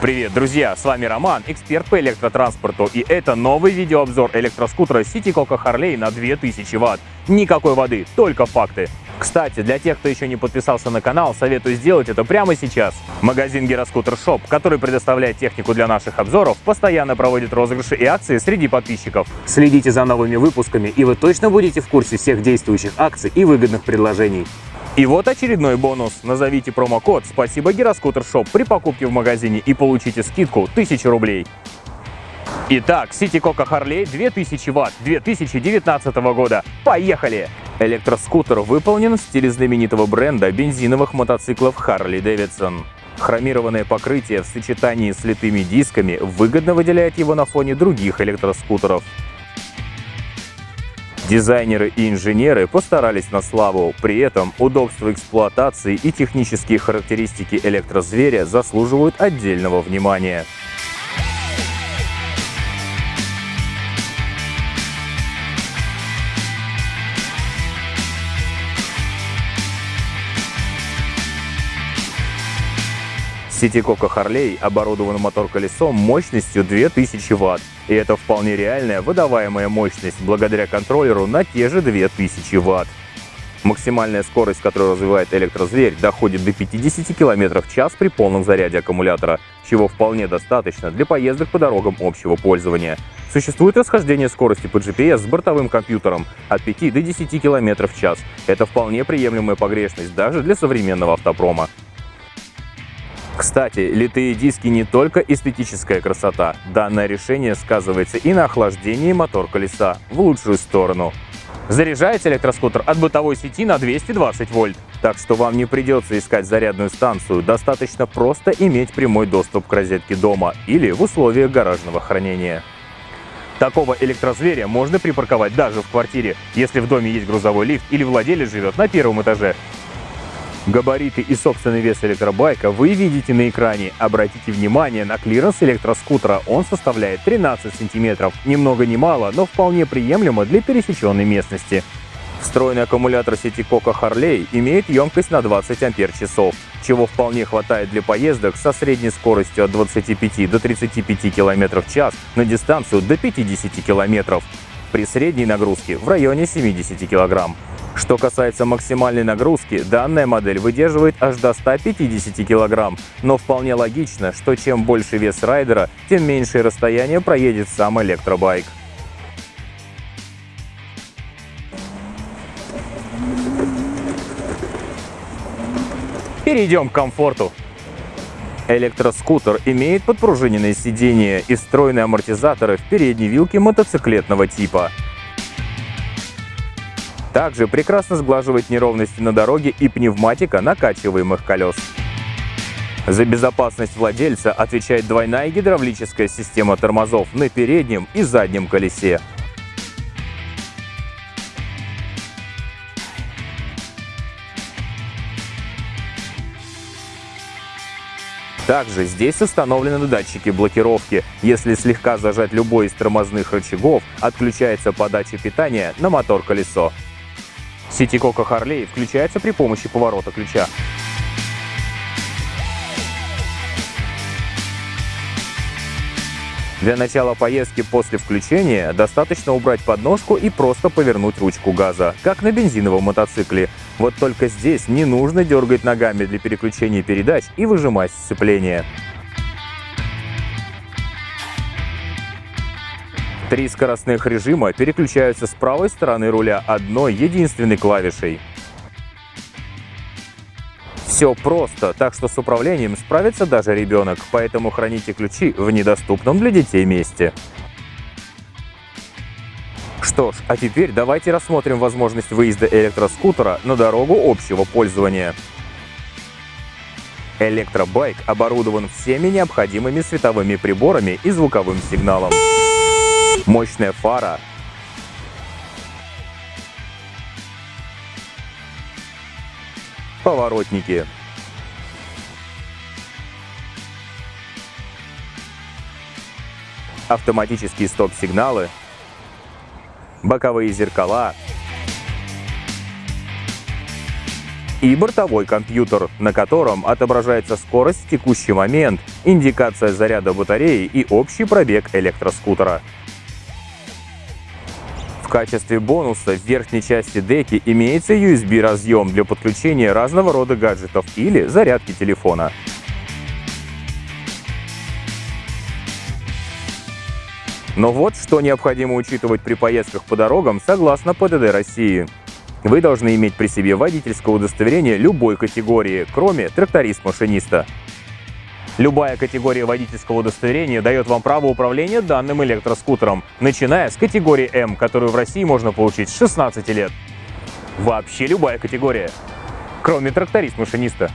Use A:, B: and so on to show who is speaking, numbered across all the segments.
A: Привет, друзья! С вами Роман, эксперт по электротранспорту, и это новый видеообзор электроскутера City Coco Harley на 2000 Вт. Никакой воды, только факты. Кстати, для тех, кто еще не подписался на канал, советую сделать это прямо сейчас. Магазин Гироскутер Shop, который предоставляет технику для наших обзоров, постоянно проводит розыгрыши и акции среди подписчиков. Следите за новыми выпусками, и вы точно будете в курсе всех действующих акций и выгодных предложений. И вот очередной бонус. Назовите промокод «Спасибо Гироскутер Shop» при покупке в магазине и получите скидку 1000 рублей. Итак, City Coco Harley 2000 Вт 2019 года. Поехали! Электроскутер выполнен в стиле знаменитого бренда бензиновых мотоциклов Harley Davidson. Хромированное покрытие в сочетании с литыми дисками выгодно выделяет его на фоне других электроскутеров. Дизайнеры и инженеры постарались на славу, при этом удобство эксплуатации и технические характеристики электрозверя заслуживают отдельного внимания. Сити Кока Харлей оборудован мотор-колесом мощностью 2000 Вт. И это вполне реальная выдаваемая мощность благодаря контроллеру на те же 2000 Вт. Максимальная скорость, которую развивает электрозверь, доходит до 50 км в час при полном заряде аккумулятора, чего вполне достаточно для поездок по дорогам общего пользования. Существует расхождение скорости по GPS с бортовым компьютером от 5 до 10 км в час. Это вполне приемлемая погрешность даже для современного автопрома. Кстати, литые диски не только эстетическая красота. Данное решение сказывается и на охлаждении мотор-колеса в лучшую сторону. Заряжается электроскутер от бытовой сети на 220 вольт. Так что вам не придется искать зарядную станцию, достаточно просто иметь прямой доступ к розетке дома или в условиях гаражного хранения. Такого электрозверя можно припарковать даже в квартире, если в доме есть грузовой лифт или владелец живет на первом этаже. Габариты и собственный вес электробайка вы видите на экране. Обратите внимание на клиренс электроскутера. Он составляет 13 сантиметров. Ни много ни мало, но вполне приемлемо для пересеченной местности. Встроенный аккумулятор City Coco Harley имеет емкость на 20 ампер-часов, чего вполне хватает для поездок со средней скоростью от 25 до 35 км в час на дистанцию до 50 км при средней нагрузке в районе 70 кг. Что касается максимальной нагрузки, данная модель выдерживает аж до 150 кг, но вполне логично, что чем больше вес райдера, тем меньшее расстояние проедет сам электробайк. Перейдем к комфорту. Электроскутер имеет подпружиненное сиденье и встроенные амортизаторы в передней вилке мотоциклетного типа. Также прекрасно сглаживает неровности на дороге и пневматика накачиваемых колес. За безопасность владельца отвечает двойная гидравлическая система тормозов на переднем и заднем колесе. Также здесь установлены датчики блокировки. Если слегка зажать любой из тормозных рычагов, отключается подача питания на мотор-колесо. Сети Кока Харлей включается при помощи поворота ключа. Для начала поездки после включения достаточно убрать подножку и просто повернуть ручку газа, как на бензиновом мотоцикле. Вот только здесь не нужно дергать ногами для переключения передач и выжимать сцепление. Три скоростных режима переключаются с правой стороны руля одной единственной клавишей. Все просто, так что с управлением справится даже ребенок, поэтому храните ключи в недоступном для детей месте. Что ж, а теперь давайте рассмотрим возможность выезда электроскутера на дорогу общего пользования. Электробайк оборудован всеми необходимыми световыми приборами и звуковым сигналом мощная фара. Поворотники. Автоматические стоп-сигналы. Боковые зеркала. и бортовой компьютер, на котором отображается скорость в текущий момент, индикация заряда батареи и общий пробег электроскутера. Качестве бонуса в верхней части деки имеется USB-разъем для подключения разного рода гаджетов или зарядки телефона. Но вот что необходимо учитывать при поездках по дорогам согласно ПДД России. Вы должны иметь при себе водительское удостоверение любой категории, кроме тракторист-машиниста. Любая категория водительского удостоверения дает вам право управления данным электроскутером, начиная с категории М, которую в России можно получить с 16 лет. Вообще любая категория, кроме тракторист-машиниста.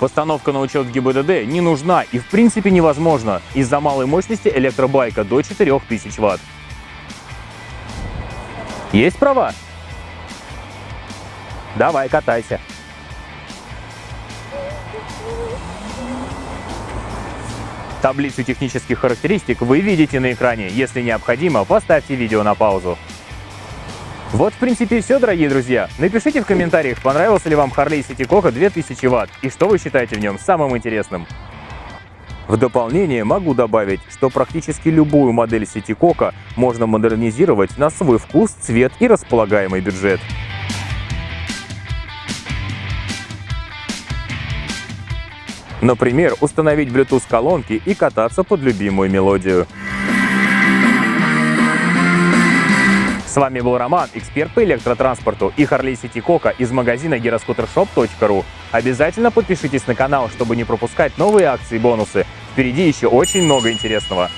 A: Постановка на учет ГИБДД не нужна и в принципе невозможна из-за малой мощности электробайка до 4000 Вт. Есть права? Давай, катайся. Таблицу технических характеристик вы видите на экране. Если необходимо, поставьте видео на паузу. Вот, в принципе, все, дорогие друзья. Напишите в комментариях, понравился ли вам Harley City Coco 2000 Вт и что вы считаете в нем самым интересным. В дополнение могу добавить, что практически любую модель City Coco можно модернизировать на свой вкус, цвет и располагаемый бюджет. Например, установить Bluetooth-колонки и кататься под любимую мелодию. С вами был Роман, эксперт по электротранспорту и Harley City Coca из магазина gyroscootershop.ru. Обязательно подпишитесь на канал, чтобы не пропускать новые акции и бонусы. Впереди еще очень много интересного.